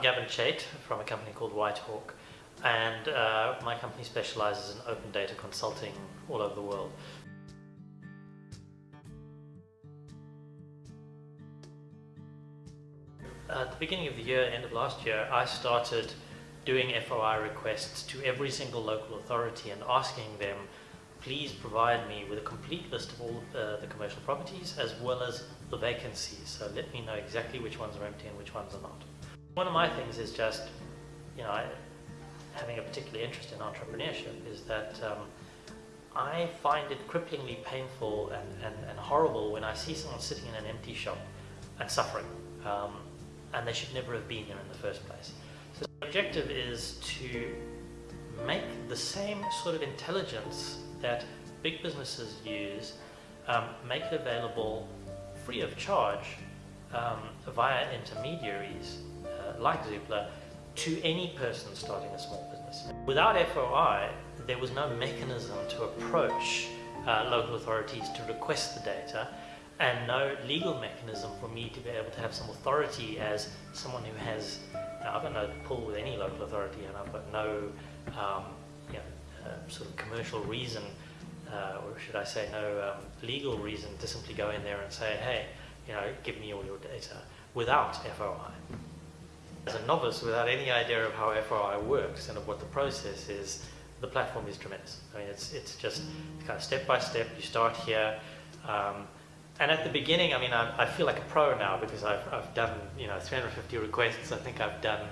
I'm Gavin Chait from a company called Whythawk, and uh, my company specializes in open data consulting all over the world. At the beginning of the year, end of last year, I started doing FOI requests to every single local authority and asking them, please provide me with a complete list of all the commercial properties as well as the vacancies. So let me know exactly which ones are empty and which ones are not. One of my things is just, you know, having a particular interest in entrepreneurship is that um, I find it cripplingly painful and, and, and, horrible when I see someone sitting in an empty shop and suffering. Um, and they should never have been there in the first place. So the objective is to make the same sort of intelligence that big businesses use, um, make it available free of charge um, via intermediaries uh, like Zoopla to any person starting a small business. Without FOI, there was no mechanism to approach uh, local authorities to request the data and no legal mechanism for me to be able to have some authority as someone who has, I've got no pull with any local authority and I've got no um, you know, uh, sort of commercial reason, uh, or should I say no um, legal reason to simply go in there and say, hey, you know, give me all your data without FOI. As a novice, without any idea of how FOI works and of what the process is, the platform is tremendous. I mean, it's, it's just kind of step by step, you start here, um, and at the beginning, I mean, I, I, feel like a pro now because I've, I've done, you know, 350 requests. I think I've done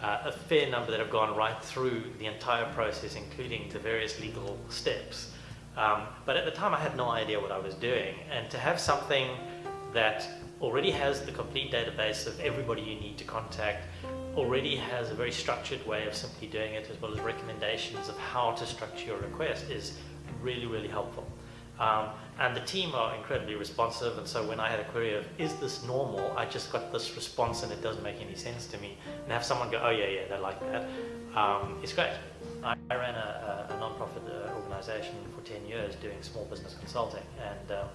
uh, a fair number that have gone right through the entire process, including the various legal steps. Um, but at the time, I had no idea what I was doing. And to have something that already has the complete database of everybody you need to contact, already has a very structured way of simply doing it, as well as recommendations of how to structure your request is really, really helpful. Um, and the team are incredibly responsive, and so when I had a query of, is this normal, I just got this response and it doesn't make any sense to me. And have someone go, oh yeah, yeah, they like that. Um, it's great. I, I ran a, a, non-profit uh, organization for 10 years doing small business consulting, and um,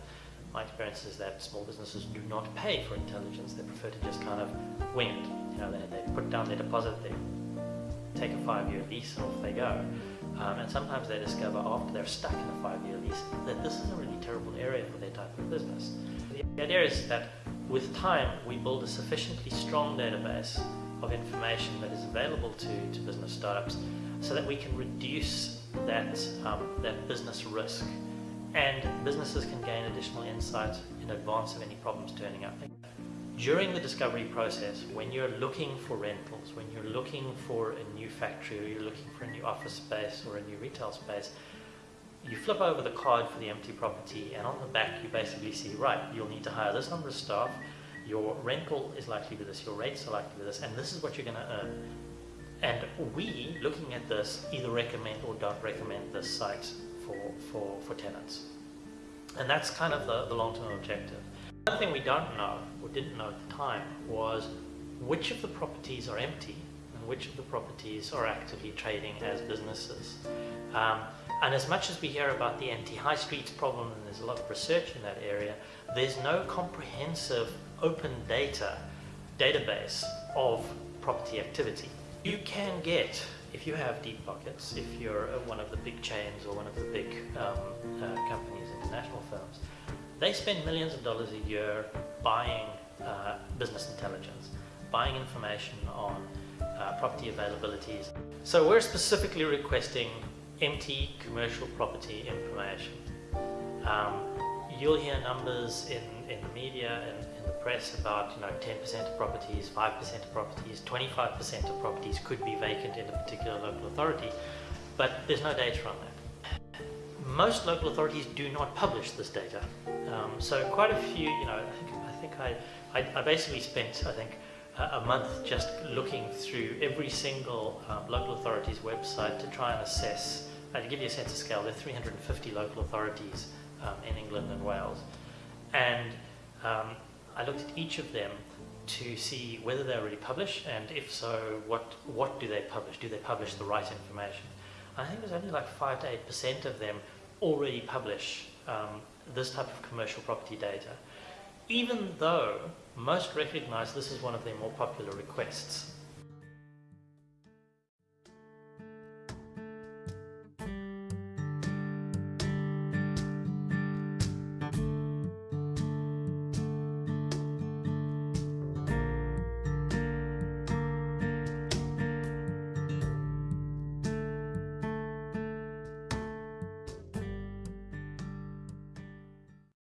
my experience is that small businesses do not pay for intelligence. They prefer to just kind of wing it. You know, they, they put down their deposit, they take a five-year lease, and off they go. Um, and sometimes they discover after they're stuck in a five-year lease that this is a really terrible area for their type of business. The idea is that with time we build a sufficiently strong database of information that is available to, to business startups so that we can reduce that, um, that business risk and businesses can gain additional insight in advance of any problems turning up during the discovery process, when you're looking for rentals, when you're looking for a new factory or you're looking for a new office space or a new retail space, you flip over the card for the empty property and on the back you basically see, right, you'll need to hire this number of staff, your rental is likely to be this, your rates are likely to be this, and this is what you're going to earn. And we, looking at this, either recommend or don't recommend this site for, for, for tenants. And that's kind of the, the long-term objective. One thing we don't know, or didn't know at the time, was which of the properties are empty and which of the properties are actively trading as businesses. Um, and as much as we hear about the empty high streets problem, and there's a lot of research in that area, there's no comprehensive open data database of property activity. You can get, if you have deep pockets, if you're one of the big chains or one of the big um, uh, companies, international firms, they spend millions of dollars a year buying uh, business intelligence, buying information on uh, property availabilities. So we're specifically requesting empty commercial property information. Um, you'll hear numbers in, in the media and press about you know 10% of properties, 5% of properties, 25% of properties could be vacant in a particular local authority, but there's no data on that most local authorities do not publish this data. Um, so quite a few, you know, I think I, think I, I, I basically spent, I think, a month just looking through every single um, local authority's website to try and assess, uh, to give you a sense of scale, there are 350 local authorities um, in England and Wales. And um, I looked at each of them to see whether they already publish, and if so, what, what do they publish? Do they publish the right information? I think there's only like 5 to 8% of them already publish um, this type of commercial property data, even though most recognize this is one of their more popular requests.